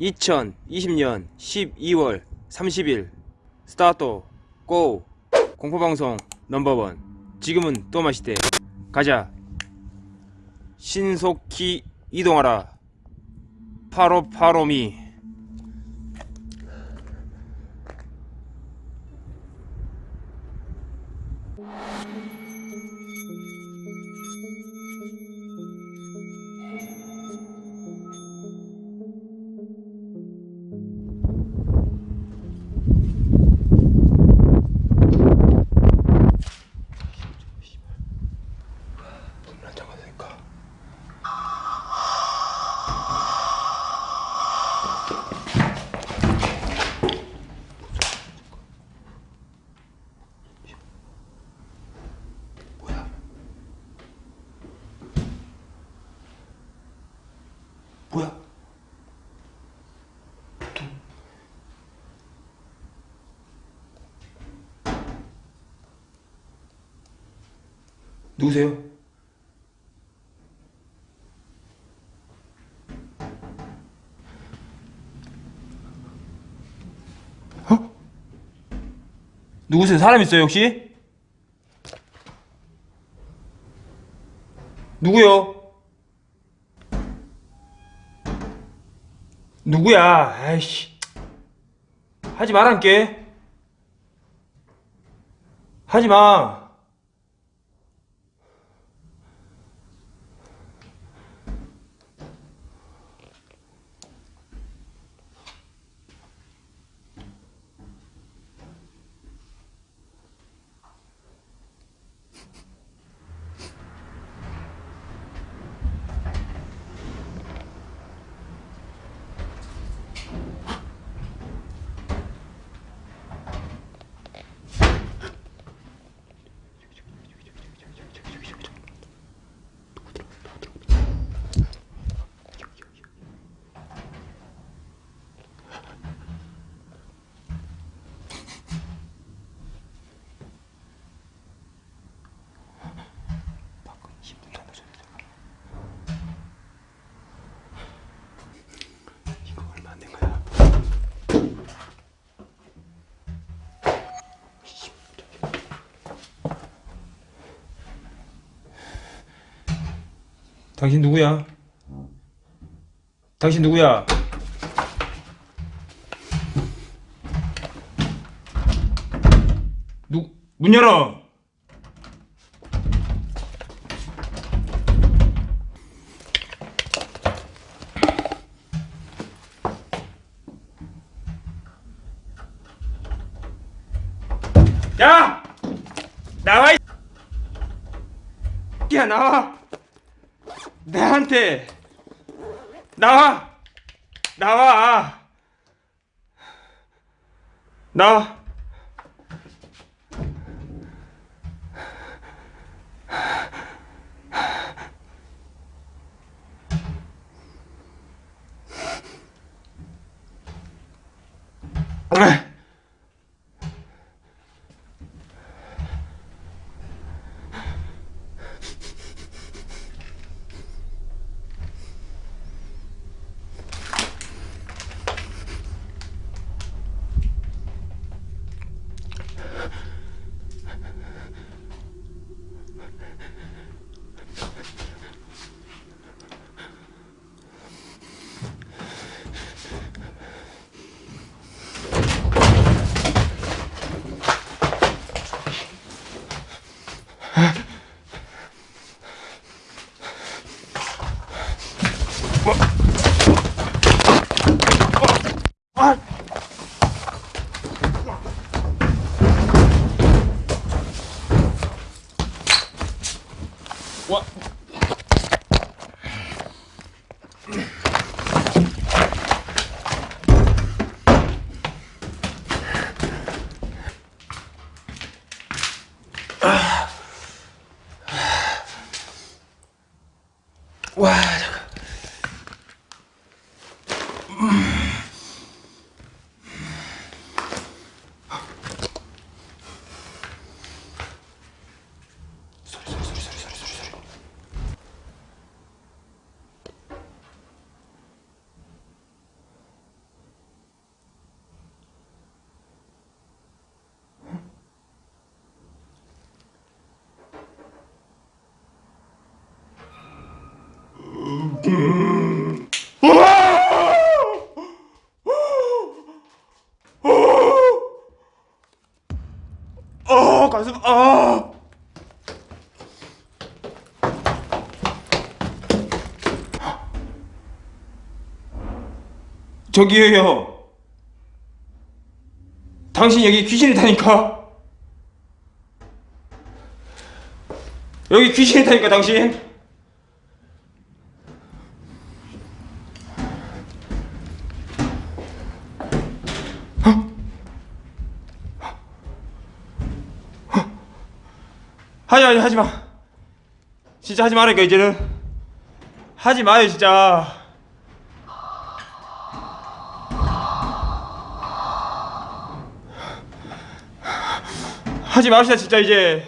2020년 12월 30일. 스타트. 고. 공포방송 넘버원. 지금은 또 마시대. 가자. 신속히 이동하라. 파로파로미 뭐야? 누구세요? 어? 누구세요? 사람 있어요 혹시? 누구요? 누구야? 아이씨. 하지 말란게 하지 마 이거 얼마 안 된 거야? 당신 누구야? 당신 누구야? 누, 문 열어! 야! 나와! 이 야, 나와! 나한테! 나와! 나와! 나와! 어 가슴 아 저기요 당신 여기 귀신이 타니까. 여기 귀신이 타니까 당신 하지 하지 하지 마. 진짜 하지 말라니까 이제는 하지 마요 진짜. 하지 맙시다 진짜 이제.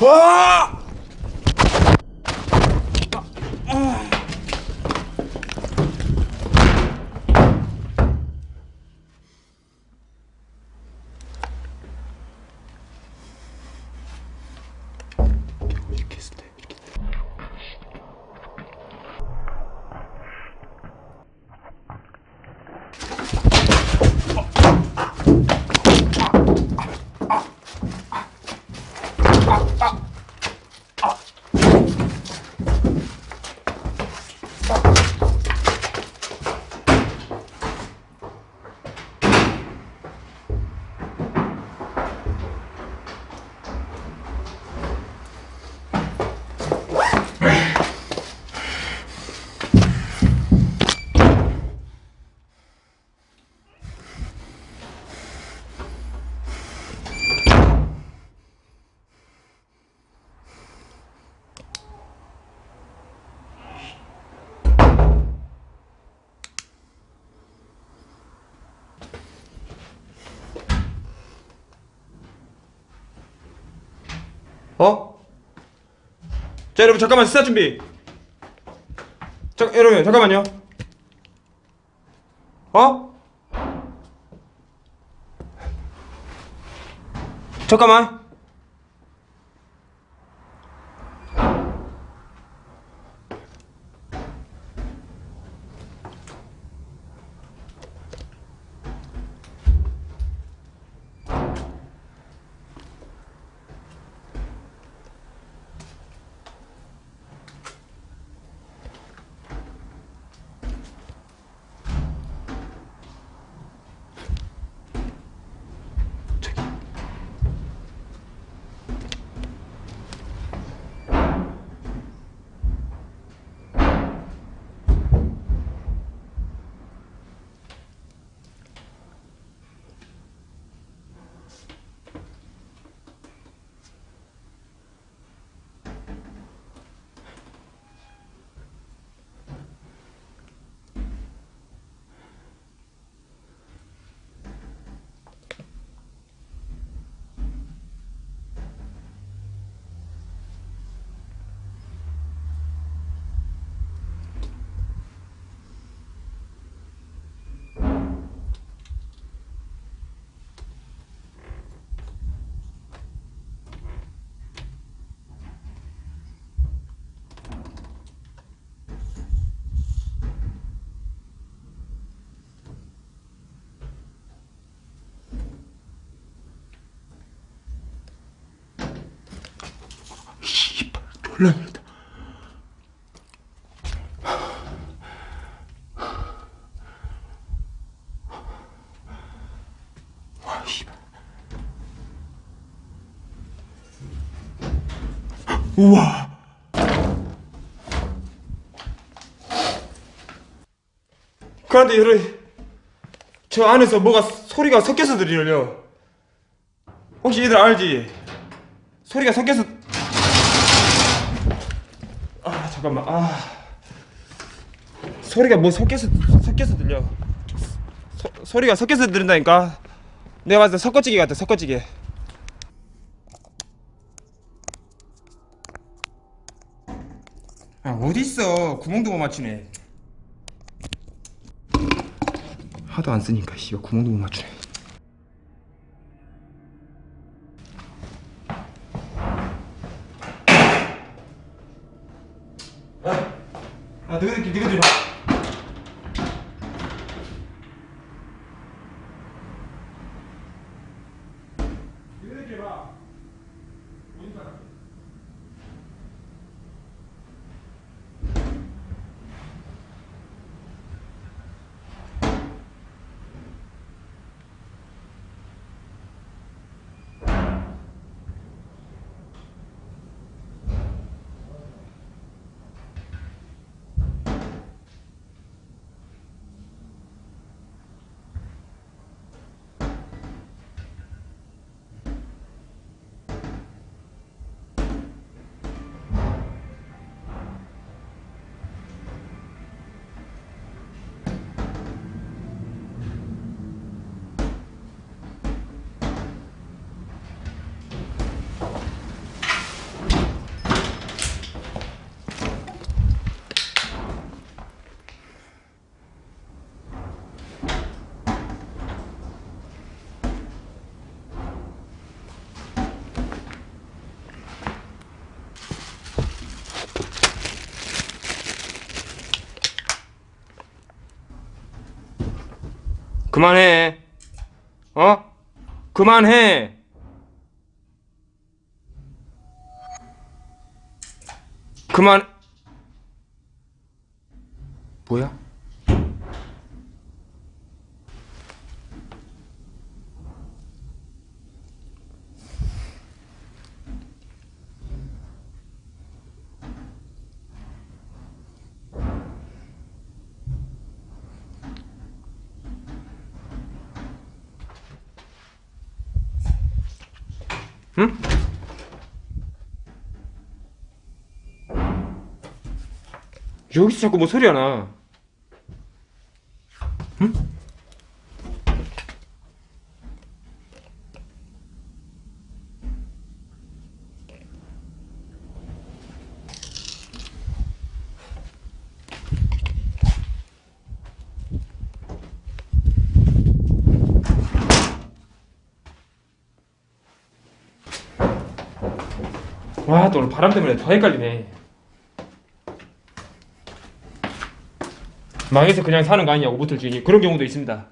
와! 어? 자 여러분 잠깐만 스타 준비 자 여러분 잠깐만요 어? 잠깐만 씨발. 우와. 그런데 여러분 저 안에서 뭐가 소리가 섞여서 들려요? 혹시 얘들 알지? 소리가 섞여서 아 잠깐만. 아. 소리가 뭐 섞여서 섞여서 들려. 소, 소리가 섞여서 들린다니까. 내가 봤을 때 섞어찌개 같아 섞어찌개 아 어딨어? 구멍도 못 맞추네. 하도 안 쓰니까 씨발. 구멍도 못 맞추네 有点劲吧 그만해. 어? 그만해. 그만. 뭐야? 응? 여기서 자꾸 뭐 소리가 나. 와, 또 오늘 바람 때문에 더 헷갈리네. 망해서 그냥 사는 거 아니냐고 모텔 주인이 그런 경우도 있습니다.